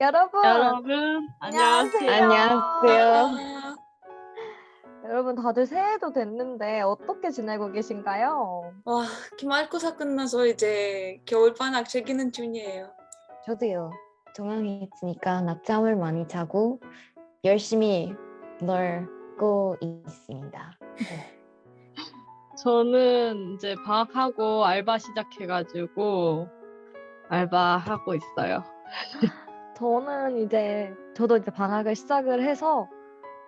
여러분, 여러분 안녕하세요. 안녕하세요. 여러분 다들 새해도 됐는데 어떻게 지내고 계신가요? 와, 기말고사 끝나서 이제 겨울방학 즐기는 중이에요. 저도요. 종강했으니까 낮잠을 많이 자고 열심히 놀고 있습니다. 저는 이제 방학하고 알바 시작해가지고 알바하고 있어요. 저는 이제 저도 이제 방학을 시작을 해서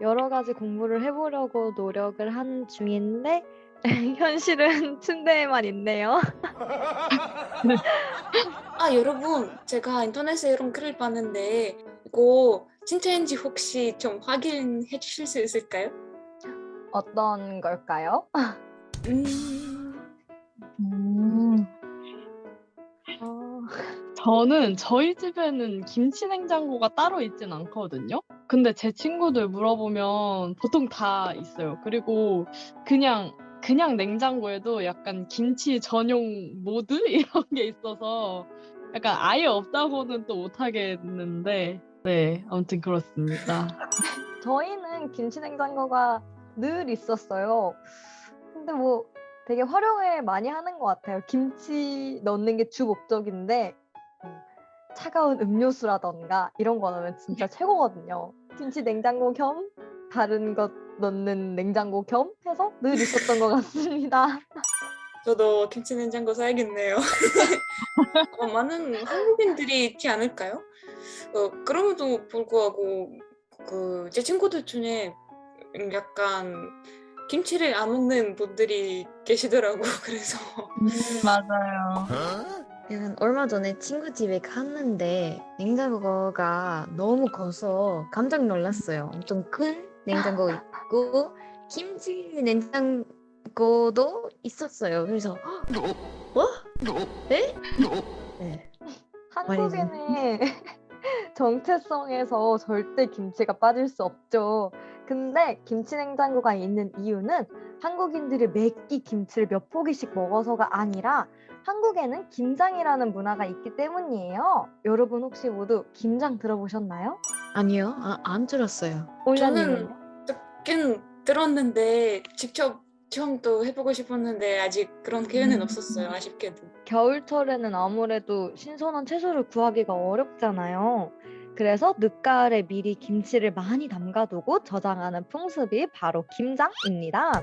여러 가지 공부를 해보려고 노력을 한 중인데 현실은 침대에만 있네요. 아, 여러분, 제가 인터넷에 이런 글을 봤는데 이거 진짜인지 혹시 좀 확인해 주실 수 있을까요? 어떤 걸까요? 음, 저는 저희 집에는 김치 냉장고가 따로 있진 않거든요. 근데 제 친구들 물어보면 보통 다 있어요. 그리고 그냥 그냥 냉장고에도 약간 김치 전용 모드 이런 게 있어서 약간 아예 없다고는 또 못하겠는데 네 아무튼 그렇습니다. 저희는 김치 냉장고가 늘 있었어요. 근데 뭐 되게 활용을 많이 하는 것 같아요. 김치 넣는 게 주 목적인데 음, 차가운 음료수라던가 이런 거 넣으면 진짜 최고거든요. 김치 냉장고 겸 다른 것 넣는 냉장고 겸 해서 늘 있었던 것 같습니다. 저도 김치 냉장고 사야겠네요. 어, 많은 한국인들이 있지 않을까요? 어, 그럼에도 불구하고 그 제 친구들 중에 약간 김치를 안 먹는 분들이 계시더라고 그래서 맞아요. 얼마 전에 친구 집에 갔는데 냉장고가 너무 커서 깜짝 놀랐어요. 엄청 큰 냉장고 있고 김치 냉장고도 있었어요. 그래서 뭐? 에? 네. 한국인의 정체성에서 절대 김치가 빠질 수 없죠. 근데 김치 냉장고가 있는 이유는 한국인들이 매끼 김치를 몇 포기씩 먹어서가 아니라 한국에는 김장이라는 문화가 있기 때문이에요. 여러분 혹시 모두 김장 들어보셨나요? 아니요, 아, 안 들었어요. 올려님은요? 듣긴 들었는데 직접 체험도 해보고 싶었는데 아직 그런 기회는 음. 없었어요 아쉽게도 겨울철에는 아무래도 신선한 채소를 구하기가 어렵잖아요. 그래서 늦가을에 미리 김치를 많이 담가두고 저장하는 풍습이 바로 김장입니다.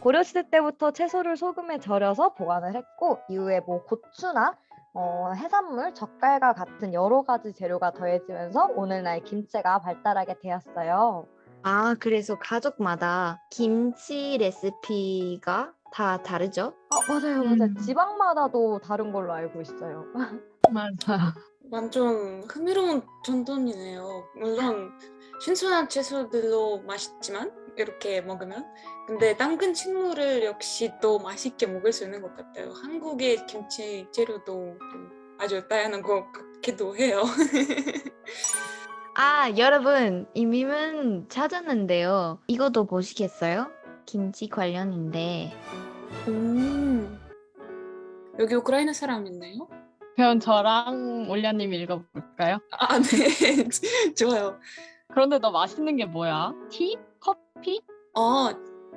고려시대 때부터 채소를 소금에 절여서 보관을 했고 이후에 뭐 고추나 어, 해산물, 젓갈과 같은 여러 가지 재료가 더해지면서 오늘날 김치가 발달하게 되었어요. 아, 그래서 가족마다 김치 레시피가 다 다르죠? 아 맞아요, 맞아요. 음. 지방마다도 다른 걸로 알고 있어요. 맞아. 완전 흥미로운 전통이네요 물론 신선한 채소들로 맛있지만 이렇게 먹으면 근데 당근 식물을 역시 또 맛있게 먹을 수 있는 것 같아요 한국의 김치 재료도 좀 아주 다양한 것 같기도 해요 아, 여러분, 이 밈은 찾았는데요. 이것도 보시겠어요? 김치 관련인데. 음. 여기 우크라이나 사람 있나요? 그럼 저랑 올려님 읽어볼까요? 아, 네. 좋아요. 그런데 너 맛있는 게 뭐야? 티? 커피? 어,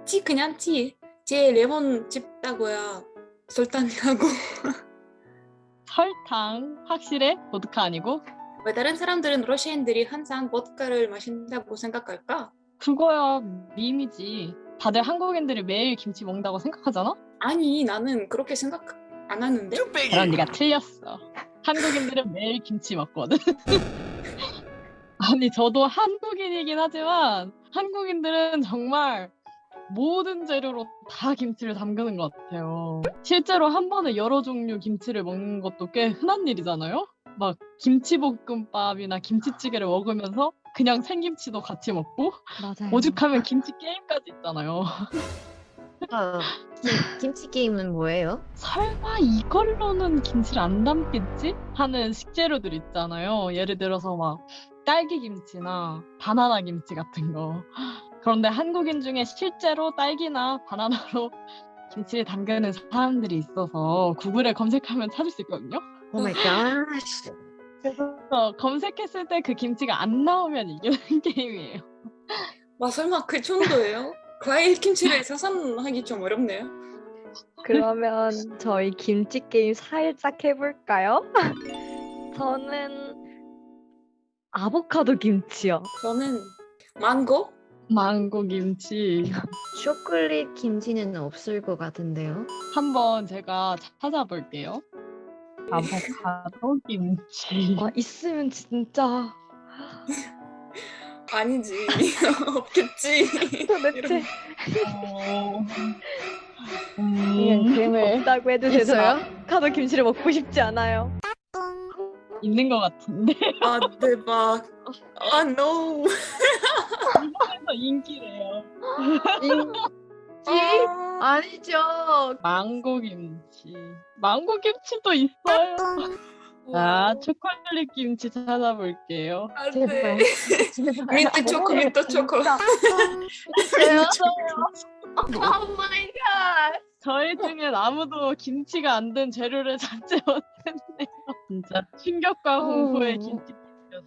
티 그냥 티. 제 레몬 집다고요. 설탕하고. 설탕 확실해? 보드카 아니고? 왜 다른 사람들은 러시아인들이 항상 보드카를 마신다고 생각할까? 그거야 밈이지. 다들 한국인들이 매일 김치 먹는다고 생각하잖아? 아니, 나는 그렇게 생각 안 하는데? 그럼 네가 틀렸어. 한국인들은 매일 김치 먹거든. 아니 저도 한국인이긴 하지만 한국인들은 정말 모든 재료로 다 김치를 담그는 것 같아요. 실제로 한 번에 여러 종류 김치를 먹는 것도 꽤 흔한 일이잖아요. 막 김치볶음밥이나 김치찌개를 먹으면서 그냥 생김치도 같이 먹고 맞아요. 오죽하면 김치 게임까지 있잖아요. 아, 김, 김치 게임은 뭐예요? 설마 이걸로는 김치를 안 담겠지? 하는 식재료들 있잖아요. 예를 들어서 막 딸기 김치나 바나나 김치 같은 거. 그런데 한국인 중에 실제로 딸기나 바나나로 김치를 담그는 사람들이 있어서 구글에 검색하면 찾을 수 있거든요. Oh my God. 그래서 검색했을 때 그 김치가 안 나오면 이기는 게임이에요. 와 설마 그 정도예요? 과일 김치를 생산하기 좀 어렵네요. 그러면 저희 김치 게임 살짝 해볼까요? 저는 아보카도 김치요. 저는 망고? 망고 김치 초콜릿 김치는 없을 것 같은데요. 한번 제가 찾아볼게요. 아보카도 김치. 와 있으면 진짜 아니지 없겠지. 도대체 어... 그냥 음, 그림을 없다고 해도 있어요? 아보카도 김치를 먹고 싶지 않아요. 있는 것 같은데 아 대박. 아 no. 그래서 인기래요. 인지 아, 아니죠. 망고 김치. 망고 김치도 있어요. 아 초콜릿 김치 찾아볼게요. 안 제발. 돼. 제발. 민트 초코 민트 초코. 진짜. 있어요? Oh my God. 저희 중엔 아무도 김치가 안 된 재료를 찾지 못했네요. 진짜 충격과 공포의 어. 김치.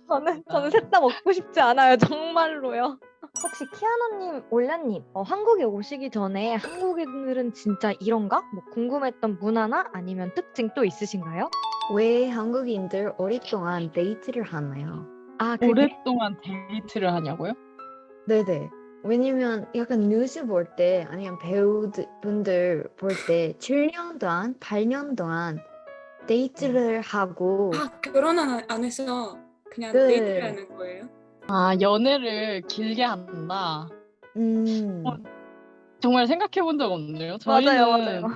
저는 저는 셋 다 먹고 싶지 않아요. 정말로요. 혹시 키아노님, 올라님, 어, 한국에 오시기 전에 한국인들은 진짜 이런가? 뭐 궁금했던 문화나 아니면 특징 또 있으신가요? 왜 한국인들 오랫동안 데이트를 하나요? 아, 그게 오랫동안 데이트를 하냐고요? 네네. 왜냐면 약간 뉴스 볼 때 아니면 배우분들 볼 때 7년 동안, 8년 동안 데이트를 하고 아 결혼은 안- 안 해서 그냥 네. 데이트를 하는 거예요? 아 연애를 길게 한다. 음, 어, 정말 생각해 본 적 없네요. 맞아요, 저희는 맞아요.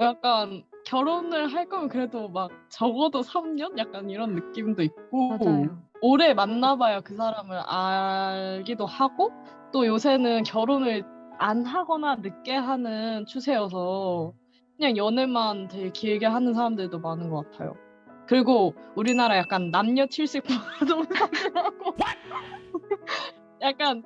약간 결혼을 할 거면 그래도 막 적어도 3년? 약간 이런 느낌도 있고 맞아요. 오래 만나봐야 그 사람을 알기도 하고 또 요새는 결혼을 안 하거나 늦게 하는 추세여서 그냥 연애만 되게 길게 하는 사람들도 많은 것 같아요. 그리고 우리나라 약간 남녀 70% 동성이라고 약간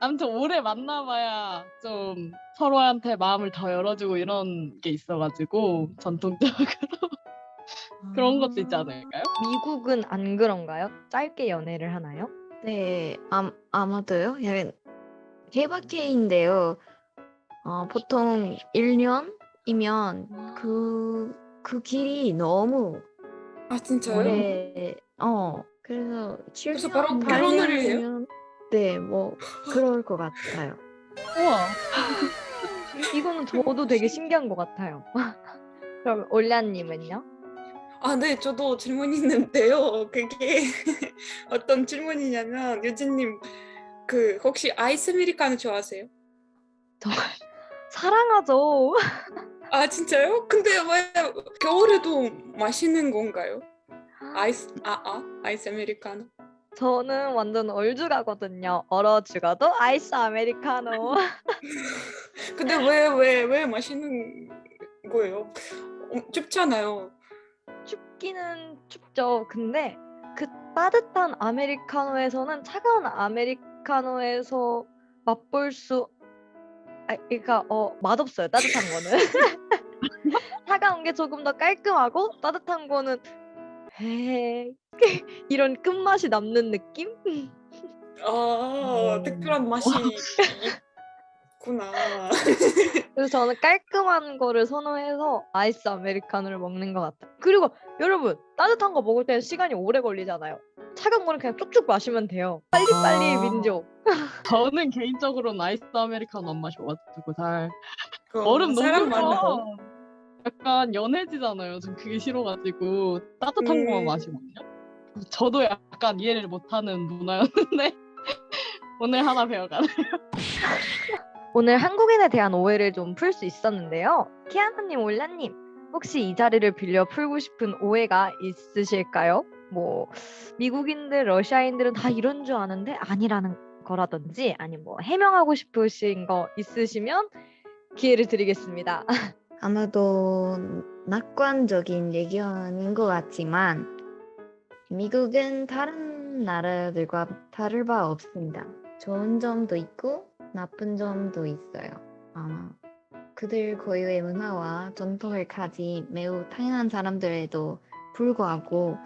아무튼 오래 만나봐야 좀 서로한테 마음을 더 열어주고 이런 게 있어가지고 전통적으로 그런 것도 있지 않을까요? 미국은 안 그런가요? 짧게 연애를 하나요? 네, 아, 아마도요. 약간 케바케인데요. 어, 보통 1년 이면 그, 그 길이 너무 아 진짜요? 오래, 어, 그래서 그래서 7년, 바로 결혼을 해요? 8년이면 네, 뭐 그럴 것 같아요. 우와 이거는 저도 되게 신기한 것 같아요. 그럼 올라님은요? 아, 네, 저도 질문이 있는데요. 그게 어떤 질문이냐면 유진님 그 혹시 아이스 아메리카노 좋아하세요? 사랑하죠. 아 진짜요? 근데 왜 겨울에도 마시는 건가요? 아이스 아아 아이스 아메리카노. 저는 완전 얼죽하거든요. 얼어 죽어도 아이스 아메리카노. 근데 왜 왜 왜 마시는 거예요? 어, 춥잖아요. 춥기는 춥죠. 근데 그 따뜻한 아메리카노에서는 차가운 아메리카노에서 맛볼 수, 아, 그러니까 어 맛없어요. 따뜻한 거는 차가운 게 조금 더 깔끔하고 따뜻한 거는 에 이런 끝맛이 남는 느낌? 아 음. 특별한 맛이 있구나. 그래서 저는 깔끔한 거를 선호해서 아이스 아메리카노를 먹는 것 같아요. 그리고 여러분 따뜻한 거 먹을 때는 시간이 오래 걸리잖아요. 차가운 거는 그냥 쭉쭉 마시면 돼요. 빨리빨리 아. 민족. 저는 개인적으로는 아이스 아메리카노 안 마셔가지고 잘그 얼음 너무. 서 약간 연해지잖아요. 전 그게 싫어가지고 따뜻한 음. 거만 마시거든요. 저도 약간 이해를 못하는 문화였는데 오늘 하나 배워가네. 오늘 한국인에 대한 오해를 좀 풀 수 있었는데요. 키아나님, 올라님, 혹시 이 자리를 빌려 풀고 싶은 오해가 있으실까요? 뭐 미국인들, 러시아인들은 다 이런 줄 아는데 아니라는 거라든지 아니면 뭐 해명하고 싶으신 거 있으시면 기회를 드리겠습니다. 아마도 낙관적인 의견인 것 같지만 미국은 다른 나라들과 다를 바 없습니다. 좋은 점도 있고 나쁜 점도 있어요. 아마 그들 고유의 문화와 전통을 가진 매우 다양한 사람들에도 불구하고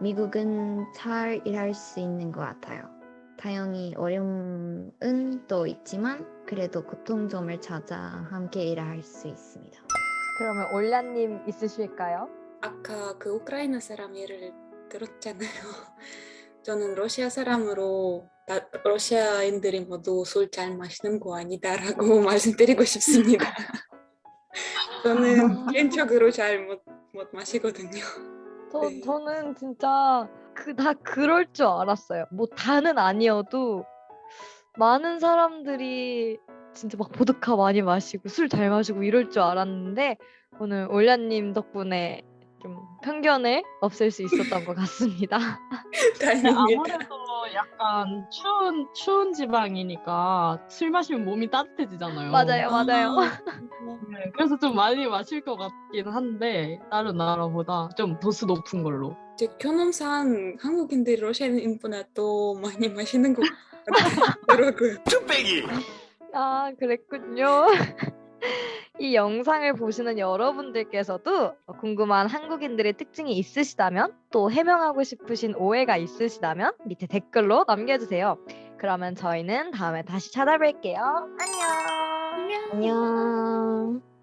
미국은 잘 일할 수 있는 것 같아요. 다행히 어려움은 또 있지만 그래도 고통점을 찾아 함께 일할 수 있습니다. 그러면 올라님 있으실까요? 아까 그 우크라이나 사람 예를 들었잖아요. 저는 러시아 사람으로 다- 러시아인들이 모두 술 잘 마시는 거 아니다라고 말씀드리고 싶습니다. 저는 개인적으로 잘 못 못 마시거든요. 저, 네. 저는 진짜 그 다 그럴 줄 알았어요. 뭐 다는 아니어도 많은 사람들이 진짜 막 보드카 많이 마시고 술 잘 마시고 이럴 줄 알았는데 오늘 올라님 덕분에 좀 편견을 없앨 수 있었던 것 같습니다. 다행입니다. 아무래도 약간 추운 추운 지방이니까 술 마시면 몸이 따뜻해지잖아요. 맞아요, 맞아요. 네, 그래서 좀 많이 마실 것 같긴 한데 다른 나라보다 좀 도수 높은 걸로. 제 경험상 한국인들이 러시아인보다 더 많이 마시는 것 같더라고요. 아, 그랬군요. 이 영상을 보시는 여러분들께서도 궁금한 한국인들의 특징이 있으시다면 또 해명하고 싶으신 오해가 있으시다면 밑에 댓글로 남겨주세요. 그러면 저희는 다음에 다시 찾아뵐게요. 안녕. 안녕.